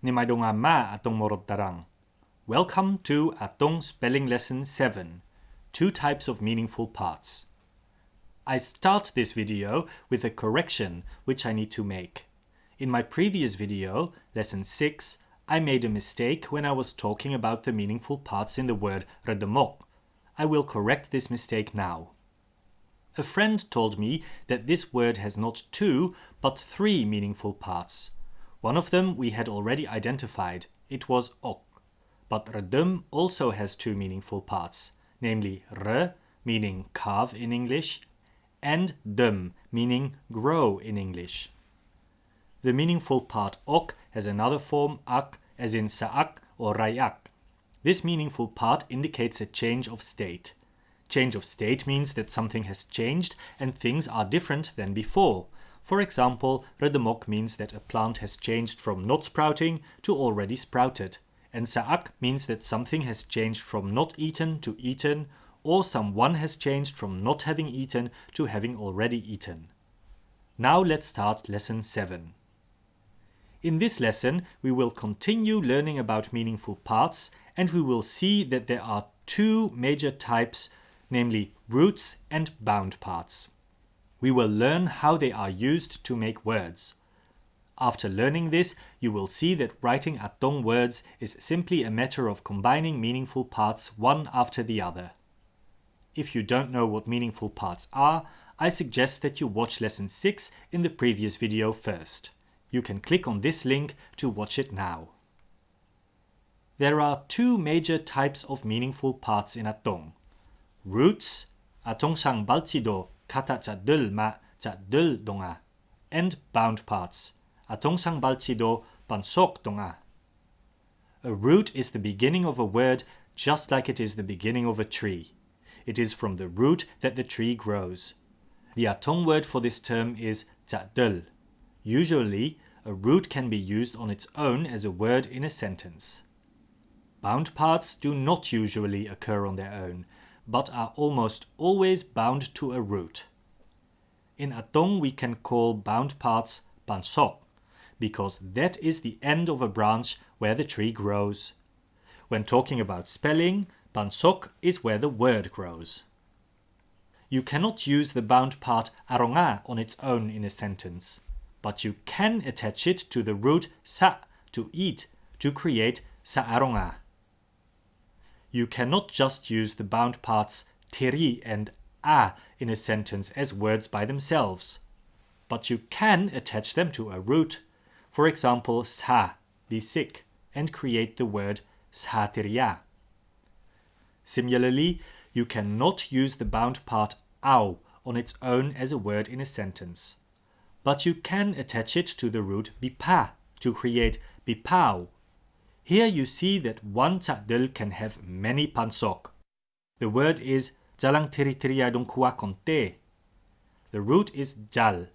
Nimaidonga ma atong tarang. Welcome to Atong Spelling Lesson 7, Two Types of Meaningful Parts. I start this video with a correction which I need to make. In my previous video, Lesson 6, I made a mistake when I was talking about the meaningful parts in the word redemok. I will correct this mistake now. A friend told me that this word has not two, but three meaningful parts. One of them we had already identified, it was ok. But redum also has two meaningful parts, namely re, meaning carve in English, and dum, meaning grow in English. The meaningful part ok has another form ak, as in saak or rayak. This meaningful part indicates a change of state. Change of state means that something has changed and things are different than before, for example, redemok means that a plant has changed from not sprouting to already sprouted. And saak means that something has changed from not eaten to eaten, or someone has changed from not having eaten to having already eaten. Now let's start lesson 7. In this lesson, we will continue learning about meaningful parts and we will see that there are two major types, namely roots and bound parts we will learn how they are used to make words. After learning this, you will see that writing Atong words is simply a matter of combining meaningful parts one after the other. If you don't know what meaningful parts are, I suggest that you watch lesson 6 in the previous video first. You can click on this link to watch it now. There are two major types of meaningful parts in Atong. Roots, Atong sang balcido kata cadel ma cadel donga, and bound parts, atongsang balcido pansok donga. A root is the beginning of a word just like it is the beginning of a tree. It is from the root that the tree grows. The Atong word for this term is cadel. Usually, a root can be used on its own as a word in a sentence. Bound parts do not usually occur on their own, but are almost always bound to a root. In Atong we can call bound parts pansok, because that is the end of a branch where the tree grows. When talking about spelling, pansok is where the word grows. You cannot use the bound part aronga on its own in a sentence, but you can attach it to the root sa to eat to create saaronga you cannot just use the bound parts teri and a in a sentence as words by themselves. But you can attach them to a root. For example, sa, be sick, and create the word sateria. Similarly, you cannot use the bound part au on its own as a word in a sentence. But you can attach it to the root bipa to create bipao here you see that one cadel can have many pansok. The word is jalang teriteria kua conte. The root is jal.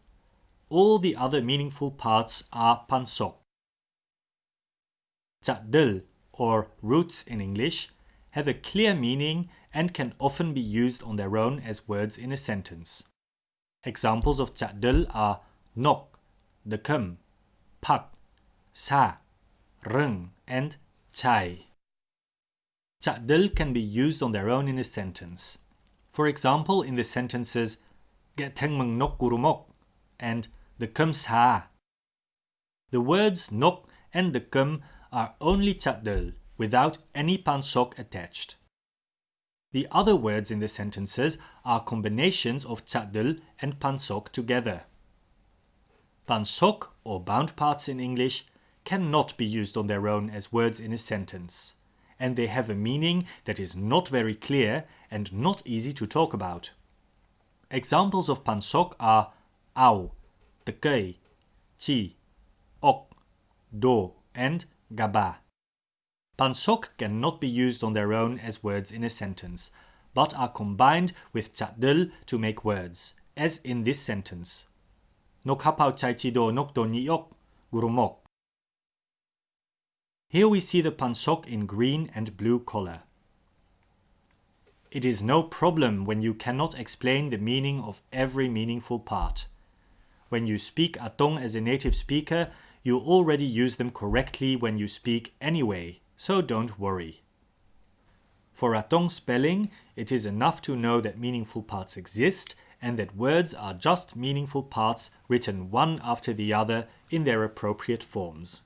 All the other meaningful parts are pansok. Cadel, or roots in English, have a clear meaning and can often be used on their own as words in a sentence. Examples of cadel are nok, dekem, pak, sa, rung, and chai. Cha'dil can be used on their own in a sentence. For example, in the sentences get meng nok gurumok and the kum. The words nok and the kum are only cha'dil without any pansok attached. The other words in the sentences are combinations of cha'dil and pansok together. Pansok, or bound parts in English, cannot be used on their own as words in a sentence, and they have a meaning that is not very clear and not easy to talk about. Examples of pansok are au, tekei, chi, ok, do, and gaba. Pansok cannot be used on their own as words in a sentence, but are combined with cadel to make words, as in this sentence. Nok hapau chai chido nok do niok, gurumok. Here we see the pansok in green and blue color. It is no problem when you cannot explain the meaning of every meaningful part. When you speak Atong as a native speaker, you already use them correctly when you speak anyway, so don't worry. For Atong spelling, it is enough to know that meaningful parts exist and that words are just meaningful parts written one after the other in their appropriate forms.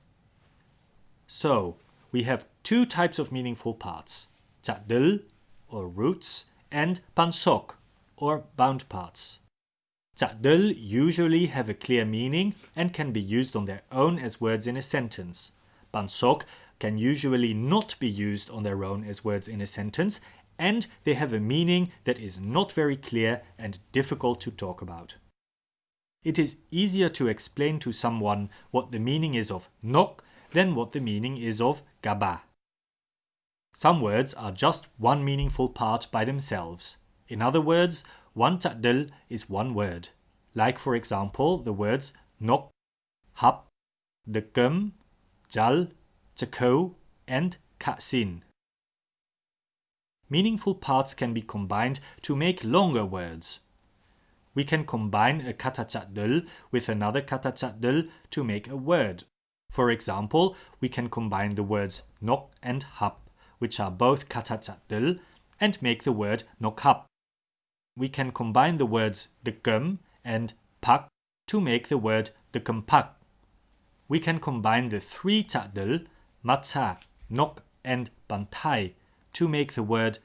So, we have two types of meaningful parts, chadil or roots and pansok or bound parts. Chadil usually have a clear meaning and can be used on their own as words in a sentence. Pansok can usually not be used on their own as words in a sentence and they have a meaning that is not very clear and difficult to talk about. It is easier to explain to someone what the meaning is of nok than what the meaning is of gaba. Some words are just one meaningful part by themselves. In other words, one ta'dil is one word. Like for example, the words nok, hap, dekem, jal, chako, and kasin. Meaningful parts can be combined to make longer words. We can combine a kata with another kata to make a word. For example, we can combine the words nok and hap, which are both kata chadil, and make the word nokhap. We can combine the words dekem and pak to make the word dekempak. We can combine the three chadil, matza, nok, and bantai to make the word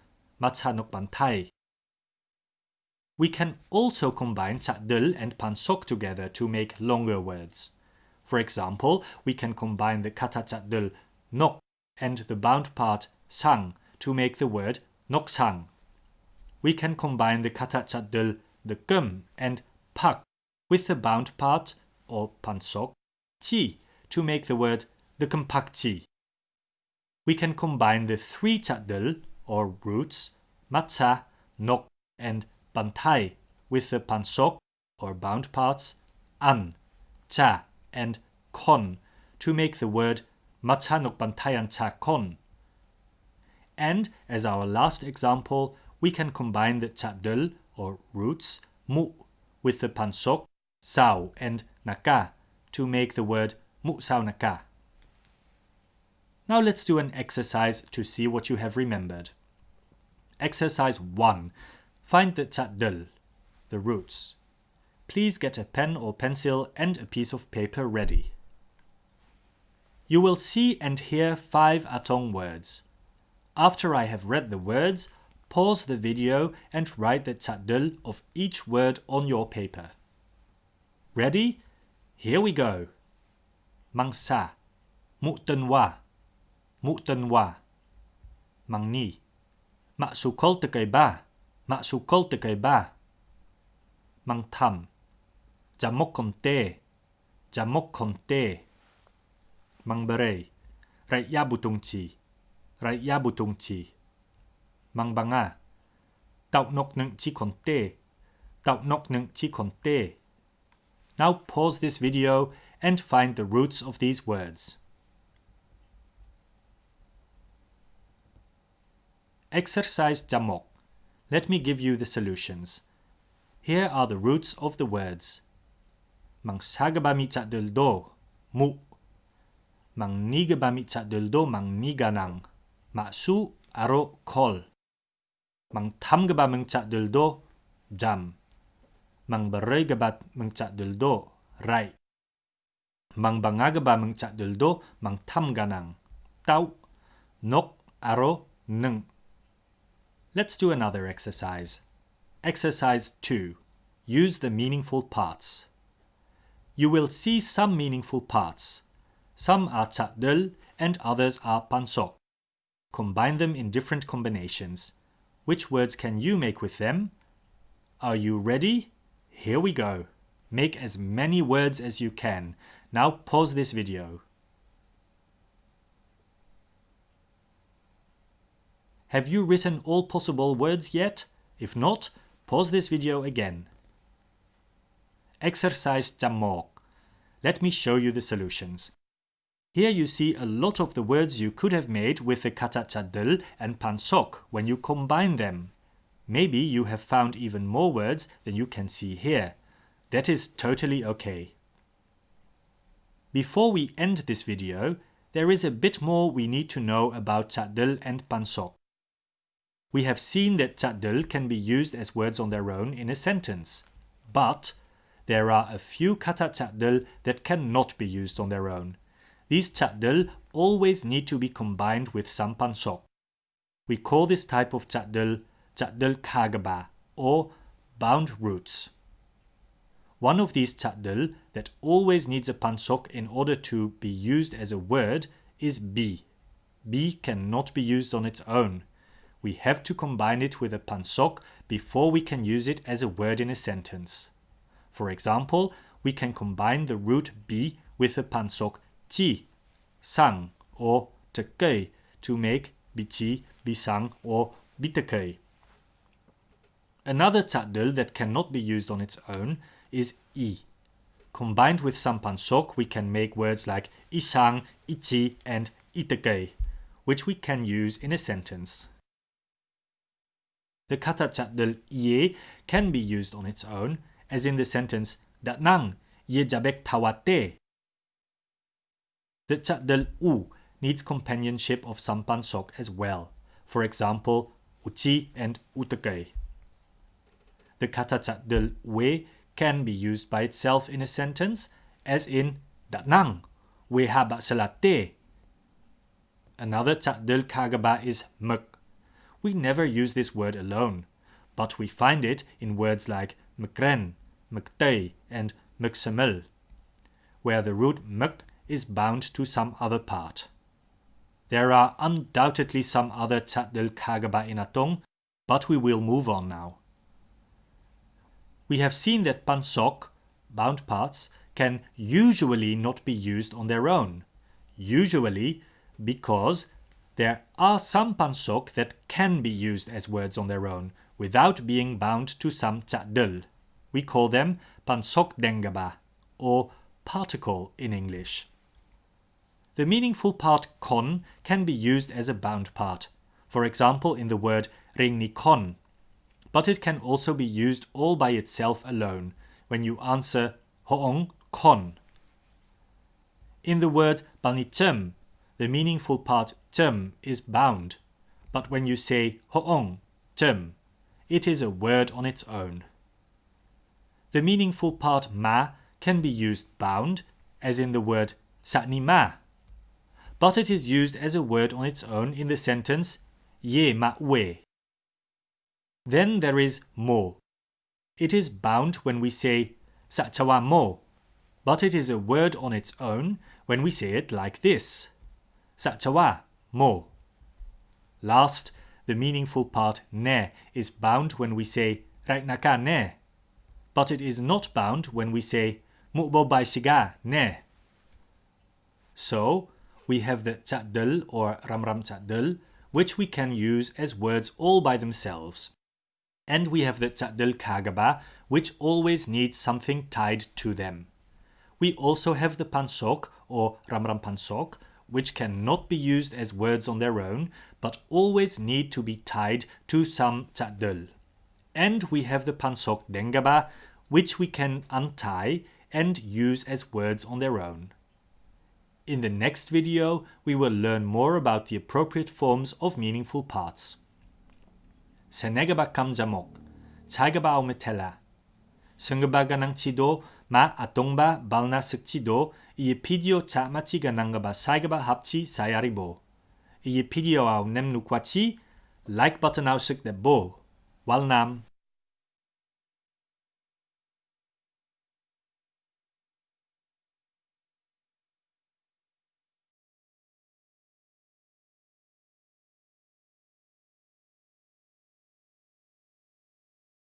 Matsanok Bantai. We can also combine Chadil and Pansok together to make longer words. For example, we can combine the kata Chadil nok and the bound part sang to make the word noksang. We can combine the kata Chadil the gum and pak with the bound part or pansok chi to make the word the chi. We can combine the three chadil or roots, matza, nok, and bantai with the pansok or bound parts, an, cha, and kon to make the word matza nok bantayan cha kon. And as our last example, we can combine the chadil or roots, mu, with the pansok, sao, and naka to make the word mu sao naka. Now let's do an exercise to see what you have remembered. Exercise 1. Find the chadil, the roots. Please get a pen or pencil and a piece of paper ready. You will see and hear five Atong words. After I have read the words, pause the video and write the chadil of each word on your paper. Ready? Here we go. Mangsa, mu'tanwa, mu'tanwa, mangni. Maksukol tekay ba? Maksukol tekay ba? Mang tham. Jamok konte. Jamok konte. Mang bere. Rai ya butung chi. Rai ya butung chi. Mang banga. Tau nok neng chi. Tau nok neng chi. Now pause this video and find the roots of these words. Exercise Jamok. Let me give you the solutions. Here are the roots of the words. Mang sagabami do, mu. Mang nigabami do mang. Maksu aro kol. Mang tamgabamang do, jam. Mang beregabat meng do, rai. Mang bangagabamang do, mang tamganang. Tau. Nok aro neng. Let's do another exercise. Exercise 2. Use the meaningful parts. You will see some meaningful parts. Some are chadil and others are pansok. Combine them in different combinations. Which words can you make with them? Are you ready? Here we go. Make as many words as you can. Now pause this video. Have you written all possible words yet? If not, pause this video again. Exercise Jamok. Let me show you the solutions. Here you see a lot of the words you could have made with the kata chadil and pansok when you combine them. Maybe you have found even more words than you can see here. That is totally okay. Before we end this video, there is a bit more we need to know about Chadel and Pansok. We have seen that Chadel can be used as words on their own in a sentence, but there are a few kata Chadel that cannot be used on their own. These Chadel always need to be combined with some Pansok. We call this type of Chadel Chadel Kagaba or bound roots. One of these Chadel that always needs a pansok in order to be used as a word is B. B cannot be used on its own. We have to combine it with a pansok before we can use it as a word in a sentence. For example, we can combine the root B with the pansok chi, sang, or tekei to make bichi, bisang, or bitekei. Another Chadel that cannot be used on its own is i. Combined with some pansok, we can make words like isang, ichi, and itekei, which we can use in a sentence. The kata Chadel ye can be used on its own, as in the sentence Datnang ye jabek tawate. The Chadel u needs companionship of some pansok as well. For example, uchi and utekei. The kata Chadel we can be used by itself in a sentence, as in Datnang, we haba salate. Another Chadel kagaba is mek. We never use this word alone, but we find it in words like mekren, mektei, and meksemel, where the root mek is bound to some other part. There are undoubtedly some other Chadel kagaba in Atong, but we will move on now we have seen that pansok, bound parts, can usually not be used on their own. Usually because there are some pansok that can be used as words on their own without being bound to some chadel. We call them pansok dengaba or particle in English. The meaningful part kon can be used as a bound part, for example in the word ringnikon but it can also be used all by itself alone when you answer hoong kon. In the word panichem, the meaningful part chem is bound, but when you say hoong chem, it is a word on its own. The meaningful part ma can be used bound, as in the word satni ma, but it is used as a word on its own in the sentence ye ma we. Then there is mo. It is bound when we say sachawa mo, but it is a word on its own when we say it like this. Sachawa mo. Last, the meaningful part ne is bound when we say raiknaka ne, but it is not bound when we say mukbo shiga ne. So, we have the chadel or ramram chadel, which we can use as words all by themselves. And we have the Chadel Kagaba, which always needs something tied to them. We also have the Pansok or Ramram Pansok, which cannot be used as words on their own, but always need to be tied to some Chadel. And we have the Pansok Dengaba, which we can untie and use as words on their own. In the next video, we will learn more about the appropriate forms of meaningful parts. senegaba kamjamok, chagaba ometela. Sengebaga nang chido ma atongba balna sekchido iye pidio cha machiga nangaba saigaba hapchi sayaribo. Iye pidio au nem nukwachi, like button au sik bo. Walnam.